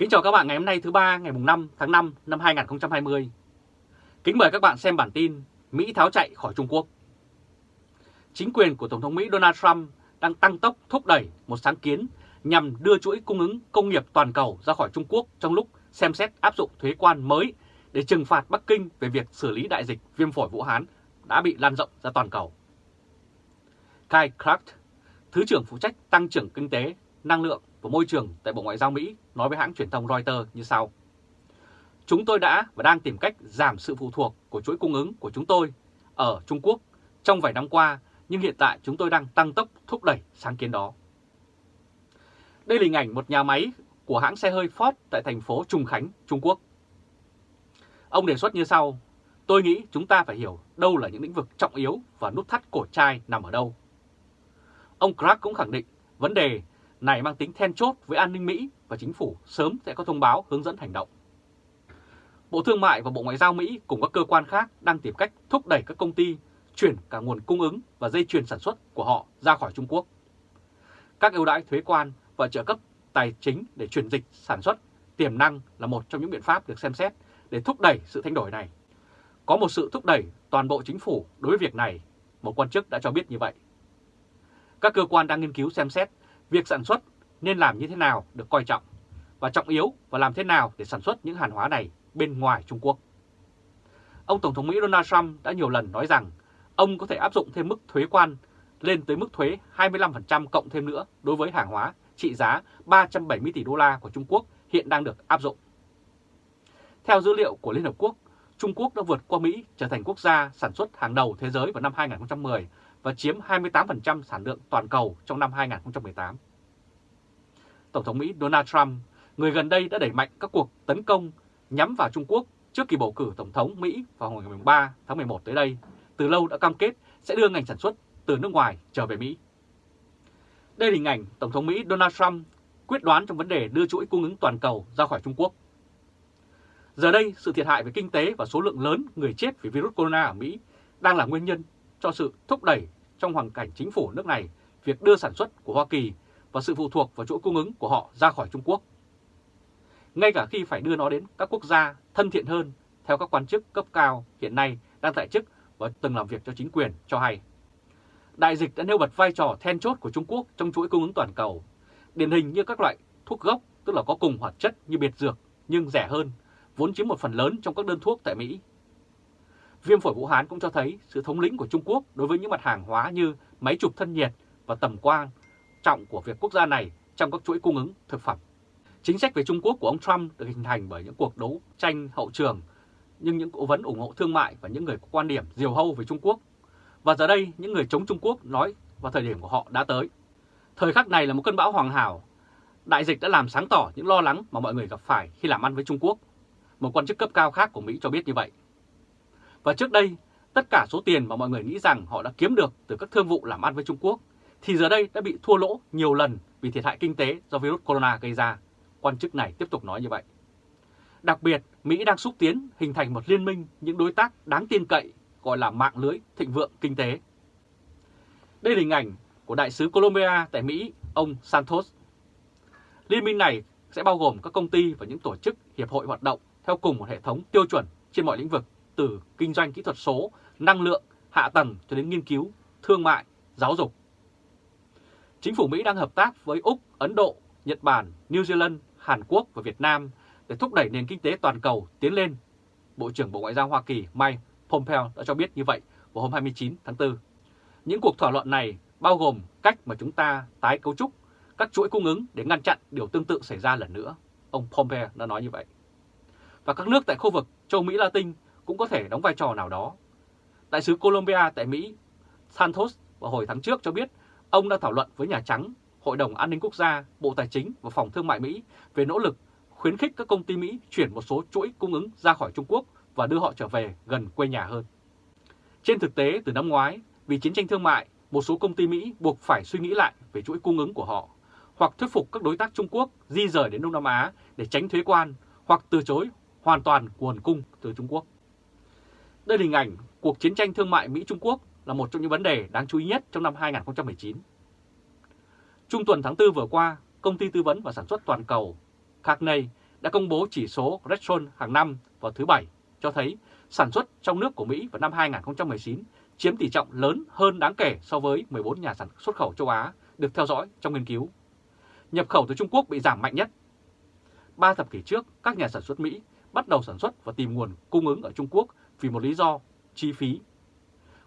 Kính chào các bạn ngày hôm nay thứ ba ngày mùng 5 tháng 5 năm 2020. Kính mời các bạn xem bản tin Mỹ tháo chạy khỏi Trung Quốc. Chính quyền của Tổng thống Mỹ Donald Trump đang tăng tốc thúc đẩy một sáng kiến nhằm đưa chuỗi cung ứng công nghiệp toàn cầu ra khỏi Trung Quốc trong lúc xem xét áp dụng thuế quan mới để trừng phạt Bắc Kinh về việc xử lý đại dịch viêm phổi Vũ Hán đã bị lan rộng ra toàn cầu. Kai Kraft, Thứ trưởng phụ trách tăng trưởng kinh tế, năng lượng và môi trường tại Bộ Ngoại giao Mỹ nói với hãng truyền thông Reuters như sau. Chúng tôi đã và đang tìm cách giảm sự phụ thuộc của chuỗi cung ứng của chúng tôi ở Trung Quốc trong vài năm qua, nhưng hiện tại chúng tôi đang tăng tốc thúc đẩy sáng kiến đó. Đây là hình ảnh một nhà máy của hãng xe hơi Ford tại thành phố Trùng Khánh, Trung Quốc. Ông đề xuất như sau, tôi nghĩ chúng ta phải hiểu đâu là những lĩnh vực trọng yếu và nút thắt cổ chai nằm ở đâu. Ông Clark cũng khẳng định vấn đề này mang tính then chốt với an ninh Mỹ và chính phủ sớm sẽ có thông báo hướng dẫn hành động. Bộ Thương mại và Bộ Ngoại giao Mỹ cùng các cơ quan khác đang tìm cách thúc đẩy các công ty chuyển cả nguồn cung ứng và dây chuyền sản xuất của họ ra khỏi Trung Quốc. Các ưu đãi thuế quan và trợ cấp tài chính để chuyển dịch sản xuất tiềm năng là một trong những biện pháp được xem xét để thúc đẩy sự thay đổi này. Có một sự thúc đẩy toàn bộ chính phủ đối với việc này, một quan chức đã cho biết như vậy. Các cơ quan đang nghiên cứu xem xét việc sản xuất nên làm như thế nào được coi trọng và trọng yếu và làm thế nào để sản xuất những hàng hóa này bên ngoài Trung Quốc. Ông Tổng thống Mỹ Donald Trump đã nhiều lần nói rằng ông có thể áp dụng thêm mức thuế quan lên tới mức thuế 25% cộng thêm nữa đối với hàng hóa trị giá 370 tỷ đô la của Trung Quốc hiện đang được áp dụng. Theo dữ liệu của Liên Hợp Quốc, Trung Quốc đã vượt qua Mỹ trở thành quốc gia sản xuất hàng đầu thế giới vào năm 2010 và chiếm 28% sản lượng toàn cầu trong năm 2018. Tổng thống Mỹ Donald Trump, người gần đây đã đẩy mạnh các cuộc tấn công nhắm vào Trung Quốc trước kỳ bầu cử Tổng thống Mỹ vào ngày 3 tháng 11 tới đây, từ lâu đã cam kết sẽ đưa ngành sản xuất từ nước ngoài trở về Mỹ. Đây là hình ảnh Tổng thống Mỹ Donald Trump quyết đoán trong vấn đề đưa chuỗi cung ứng toàn cầu ra khỏi Trung Quốc. Giờ đây, sự thiệt hại về kinh tế và số lượng lớn người chết vì virus corona ở Mỹ đang là nguyên nhân cho sự thúc đẩy trong hoàn cảnh chính phủ nước này việc đưa sản xuất của Hoa Kỳ và sự phụ thuộc vào chuỗi cung ứng của họ ra khỏi Trung Quốc. Ngay cả khi phải đưa nó đến các quốc gia thân thiện hơn theo các quan chức cấp cao hiện nay đang tại chức và từng làm việc cho chính quyền cho hay. Đại dịch đã nêu bật vai trò then chốt của Trung Quốc trong chuỗi cung ứng toàn cầu, điển hình như các loại thuốc gốc tức là có cùng hoạt chất như biệt dược nhưng rẻ hơn, vốn chiếm một phần lớn trong các đơn thuốc tại Mỹ Viêm phổi Vũ Hán cũng cho thấy sự thống lĩnh của Trung Quốc đối với những mặt hàng hóa như máy chụp thân nhiệt và tầm quan trọng của việc quốc gia này trong các chuỗi cung ứng thực phẩm. Chính sách về Trung Quốc của ông Trump được hình thành bởi những cuộc đấu tranh hậu trường, nhưng những cố vấn ủng hộ thương mại và những người có quan điểm diều hâu về Trung Quốc. Và giờ đây, những người chống Trung Quốc nói vào thời điểm của họ đã tới. Thời khắc này là một cơn bão hoàng hảo. Đại dịch đã làm sáng tỏ những lo lắng mà mọi người gặp phải khi làm ăn với Trung Quốc. Một quan chức cấp cao khác của Mỹ cho biết như vậy. Và trước đây, tất cả số tiền mà mọi người nghĩ rằng họ đã kiếm được từ các thương vụ làm ăn với Trung Quốc, thì giờ đây đã bị thua lỗ nhiều lần vì thiệt hại kinh tế do virus corona gây ra. Quan chức này tiếp tục nói như vậy. Đặc biệt, Mỹ đang xúc tiến hình thành một liên minh những đối tác đáng tin cậy gọi là mạng lưới thịnh vượng kinh tế. Đây là hình ảnh của Đại sứ Colombia tại Mỹ, ông Santos. Liên minh này sẽ bao gồm các công ty và những tổ chức hiệp hội hoạt động theo cùng một hệ thống tiêu chuẩn trên mọi lĩnh vực từ kinh doanh kỹ thuật số, năng lượng, hạ tầng cho đến nghiên cứu, thương mại, giáo dục. Chính phủ Mỹ đang hợp tác với Úc, Ấn Độ, Nhật Bản, New Zealand, Hàn Quốc và Việt Nam để thúc đẩy nền kinh tế toàn cầu tiến lên. Bộ trưởng Bộ Ngoại giao Hoa Kỳ Mike Pompeo đã cho biết như vậy vào hôm 29 tháng 4. Những cuộc thảo luận này bao gồm cách mà chúng ta tái cấu trúc các chuỗi cung ứng để ngăn chặn điều tương tự xảy ra lần nữa. Ông Pompeo đã nói như vậy. Và các nước tại khu vực châu Mỹ Latin cũng có thể đóng vai trò nào đó. Đại sứ Colombia tại Mỹ Santos vào hồi tháng trước cho biết ông đã thảo luận với Nhà Trắng, Hội đồng An ninh Quốc gia, Bộ Tài chính và Phòng Thương mại Mỹ về nỗ lực khuyến khích các công ty Mỹ chuyển một số chuỗi cung ứng ra khỏi Trung Quốc và đưa họ trở về gần quê nhà hơn. Trên thực tế, từ năm ngoái, vì chiến tranh thương mại, một số công ty Mỹ buộc phải suy nghĩ lại về chuỗi cung ứng của họ, hoặc thuyết phục các đối tác Trung Quốc di rời đến Đông Nam Á để tránh thuế quan, hoặc từ chối hoàn toàn nguồn cung từ Trung Quốc. Đây là hình ảnh cuộc chiến tranh thương mại Mỹ-Trung Quốc là một trong những vấn đề đáng chú ý nhất trong năm 2019. Trung tuần tháng 4 vừa qua, công ty tư vấn và sản xuất toàn cầu Cagney đã công bố chỉ số Redstone hàng năm vào thứ Bảy cho thấy sản xuất trong nước của Mỹ vào năm 2019 chiếm tỷ trọng lớn hơn đáng kể so với 14 nhà sản xuất khẩu châu Á được theo dõi trong nghiên cứu. Nhập khẩu từ Trung Quốc bị giảm mạnh nhất. Ba thập kỷ trước, các nhà sản xuất Mỹ bắt đầu sản xuất và tìm nguồn cung ứng ở Trung Quốc vì một lý do, chi phí.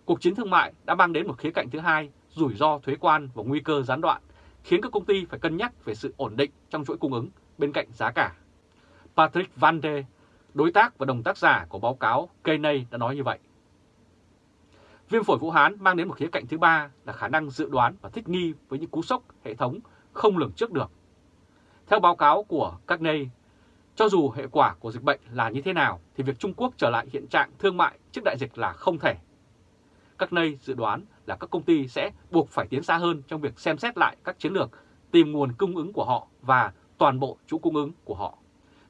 Cuộc chiến thương mại đã mang đến một khía cạnh thứ hai, rủi ro thuế quan và nguy cơ gián đoạn, khiến các công ty phải cân nhắc về sự ổn định trong chuỗi cung ứng bên cạnh giá cả. Patrick Van de, đối tác và đồng tác giả của báo cáo Kenney đã nói như vậy. Viêm phổi Vũ Hán mang đến một khía cạnh thứ ba là khả năng dự đoán và thích nghi với những cú sốc hệ thống không lường trước được. Theo báo cáo của các nơi, cho dù hệ quả của dịch bệnh là như thế nào thì việc Trung Quốc trở lại hiện trạng thương mại trước đại dịch là không thể. Các nơi dự đoán là các công ty sẽ buộc phải tiến xa hơn trong việc xem xét lại các chiến lược tìm nguồn cung ứng của họ và toàn bộ chuỗi cung ứng của họ.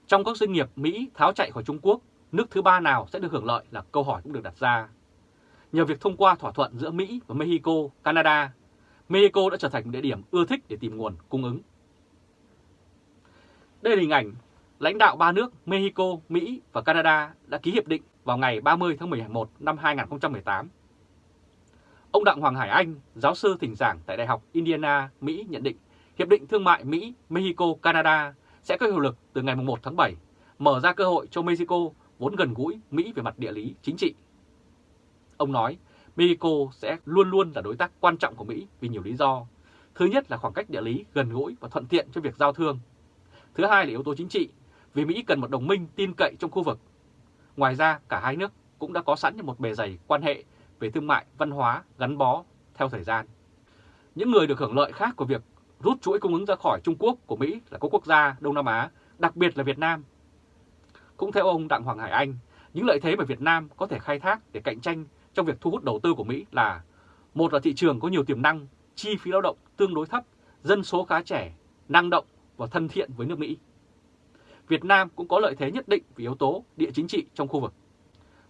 Trong các doanh nghiệp Mỹ tháo chạy khỏi Trung Quốc, nước thứ ba nào sẽ được hưởng lợi là câu hỏi cũng được đặt ra. Nhờ việc thông qua thỏa thuận giữa Mỹ và Mexico, Canada, Mexico đã trở thành địa điểm ưa thích để tìm nguồn cung ứng. Đây là hình ảnh lãnh đạo ba nước Mexico, Mỹ và Canada đã ký hiệp định vào ngày 30 tháng 11 năm 2018. Ông Đặng Hoàng Hải Anh, giáo sư thỉnh giảng tại Đại học Indiana, Mỹ nhận định Hiệp định Thương mại Mỹ, Mexico, Canada sẽ có hiệu lực từ ngày 1 tháng 7, mở ra cơ hội cho Mexico vốn gần gũi Mỹ về mặt địa lý, chính trị. Ông nói Mexico sẽ luôn luôn là đối tác quan trọng của Mỹ vì nhiều lý do. Thứ nhất là khoảng cách địa lý gần gũi và thuận tiện cho việc giao thương. Thứ hai là yếu tố chính trị, vì Mỹ cần một đồng minh tin cậy trong khu vực. Ngoài ra, cả hai nước cũng đã có sẵn một bề dày quan hệ về thương mại, văn hóa gắn bó theo thời gian. Những người được hưởng lợi khác của việc rút chuỗi cung ứng ra khỏi Trung Quốc của Mỹ là các quốc gia Đông Nam Á, đặc biệt là Việt Nam. Cũng theo ông Đặng Hoàng Hải Anh, những lợi thế mà Việt Nam có thể khai thác để cạnh tranh trong việc thu hút đầu tư của Mỹ là một là thị trường có nhiều tiềm năng, chi phí lao động tương đối thấp, dân số khá trẻ, năng động và thân thiện với nước Mỹ. Việt Nam cũng có lợi thế nhất định về yếu tố địa chính trị trong khu vực.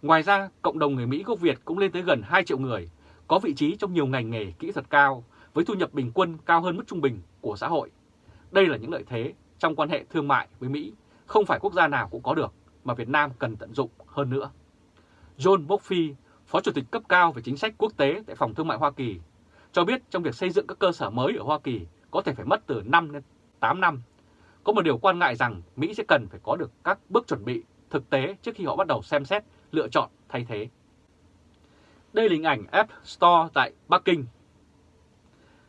Ngoài ra, cộng đồng người Mỹ gốc Việt cũng lên tới gần 2 triệu người, có vị trí trong nhiều ngành nghề kỹ thuật cao, với thu nhập bình quân cao hơn mức trung bình của xã hội. Đây là những lợi thế trong quan hệ thương mại với Mỹ, không phải quốc gia nào cũng có được, mà Việt Nam cần tận dụng hơn nữa. John Murphy, Phó Chủ tịch cấp cao về chính sách quốc tế tại Phòng Thương mại Hoa Kỳ, cho biết trong việc xây dựng các cơ sở mới ở Hoa Kỳ có thể phải mất từ 5 đến 8 năm. Có một điều quan ngại rằng Mỹ sẽ cần phải có được các bước chuẩn bị thực tế trước khi họ bắt đầu xem xét lựa chọn thay thế. Đây là hình ảnh App Store tại Bắc Kinh.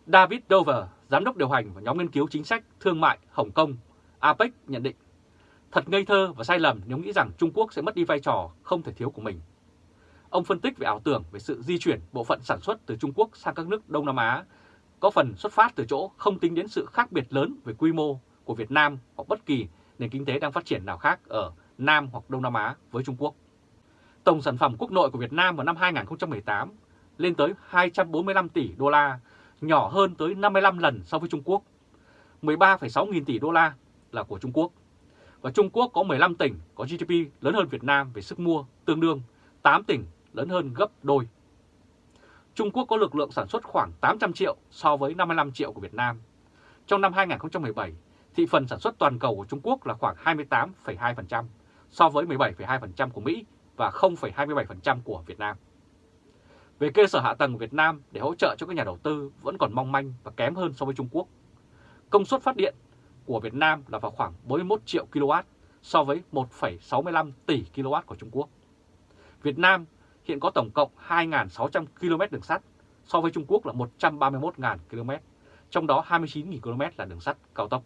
David Dover, giám đốc điều hành và nhóm nghiên cứu chính sách thương mại Hồng Kông, APEC nhận định Thật ngây thơ và sai lầm nếu nghĩ rằng Trung Quốc sẽ mất đi vai trò không thể thiếu của mình. Ông phân tích về ảo tưởng về sự di chuyển bộ phận sản xuất từ Trung Quốc sang các nước Đông Nam Á có phần xuất phát từ chỗ không tính đến sự khác biệt lớn về quy mô của Việt Nam hoặc bất kỳ nền kinh tế đang phát triển nào khác ở Nam hoặc Đông Nam Á với Trung Quốc. Tổng sản phẩm quốc nội của Việt Nam vào năm 2018 lên tới 245 tỷ đô la, nhỏ hơn tới 55 lần so với Trung Quốc. 13,6 nghìn tỷ đô la là của Trung Quốc. Và Trung Quốc có 15 tỉnh có GDP lớn hơn Việt Nam về sức mua, tương đương 8 tỉnh lớn hơn gấp đôi. Trung Quốc có lực lượng sản xuất khoảng 800 triệu so với 55 triệu của Việt Nam. Trong năm 2017, thị phần sản xuất toàn cầu của Trung Quốc là khoảng 28,2% so với 17,2% của Mỹ và 0,27% của Việt Nam. Về cơ sở hạ tầng của Việt Nam để hỗ trợ cho các nhà đầu tư vẫn còn mong manh và kém hơn so với Trung Quốc. Công suất phát điện của Việt Nam là vào khoảng 41 triệu kW so với 1,65 tỷ kW của Trung Quốc. Việt Nam hiện có tổng cộng 2.600 km đường sắt so với Trung Quốc là 131.000 km, trong đó 29.000 km là đường sắt cao tốc.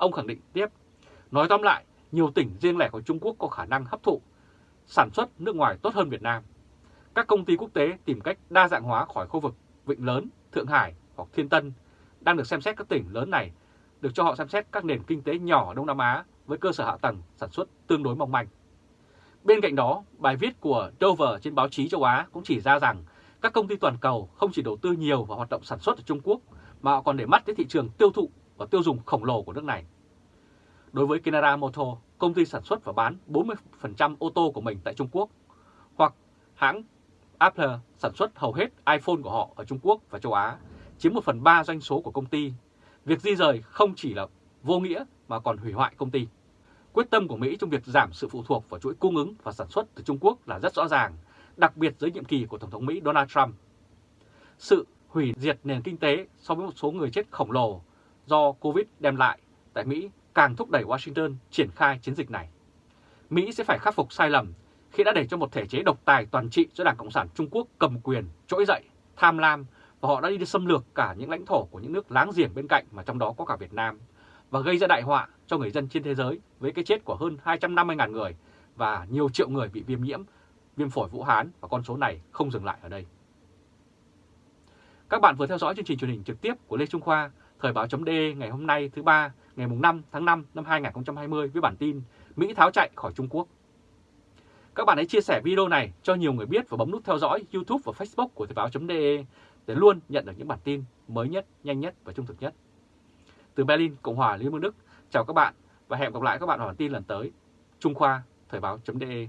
Ông khẳng định tiếp, nói tóm lại, nhiều tỉnh riêng lẻ của Trung Quốc có khả năng hấp thụ sản xuất nước ngoài tốt hơn Việt Nam. Các công ty quốc tế tìm cách đa dạng hóa khỏi khu vực Vịnh Lớn, Thượng Hải hoặc Thiên Tân đang được xem xét các tỉnh lớn này được cho họ xem xét các nền kinh tế nhỏ ở Đông Nam Á với cơ sở hạ tầng sản xuất tương đối mong manh. Bên cạnh đó, bài viết của Dover trên báo chí châu Á cũng chỉ ra rằng các công ty toàn cầu không chỉ đầu tư nhiều vào hoạt động sản xuất ở Trung Quốc mà họ còn để mắt đến thị trường tiêu thụ và tiêu dùng khổng lồ của nước này. Đối với Canada Motor, công ty sản xuất và bán 40% ô tô của mình tại Trung Quốc, hoặc hãng Apple sản xuất hầu hết iPhone của họ ở Trung Quốc và châu Á, chiếm 1 phần 3 doanh số của công ty. Việc di rời không chỉ là vô nghĩa mà còn hủy hoại công ty. Quyết tâm của Mỹ trong việc giảm sự phụ thuộc vào chuỗi cung ứng và sản xuất từ Trung Quốc là rất rõ ràng, đặc biệt dưới nhiệm kỳ của Tổng thống Mỹ Donald Trump. Sự hủy diệt nền kinh tế so với một số người chết khổng lồ do Covid đem lại tại Mỹ càng thúc đẩy Washington triển khai chiến dịch này. Mỹ sẽ phải khắc phục sai lầm khi đã để cho một thể chế độc tài toàn trị do Đảng Cộng sản Trung Quốc cầm quyền, trỗi dậy, tham lam và họ đã đi xâm lược cả những lãnh thổ của những nước láng giềng bên cạnh mà trong đó có cả Việt Nam và gây ra đại họa cho người dân trên thế giới với cái chết của hơn 250.000 người và nhiều triệu người bị viêm nhiễm, viêm phổi Vũ Hán và con số này không dừng lại ở đây. Các bạn vừa theo dõi chương trình truyền hình trực tiếp của Lê Trung Khoa, Thời báo chấm ngày hôm nay thứ ba ngày 5 tháng 5 năm 2020 với bản tin Mỹ tháo chạy khỏi Trung Quốc. Các bạn hãy chia sẻ video này cho nhiều người biết và bấm nút theo dõi YouTube và Facebook của Thời báo.de để luôn nhận được những bản tin mới nhất, nhanh nhất và trung thực nhất. Từ Berlin, Cộng hòa Liên bang Đức, chào các bạn và hẹn gặp lại các bạn ở bản tin lần tới. Trung Khoa, Thời báo.de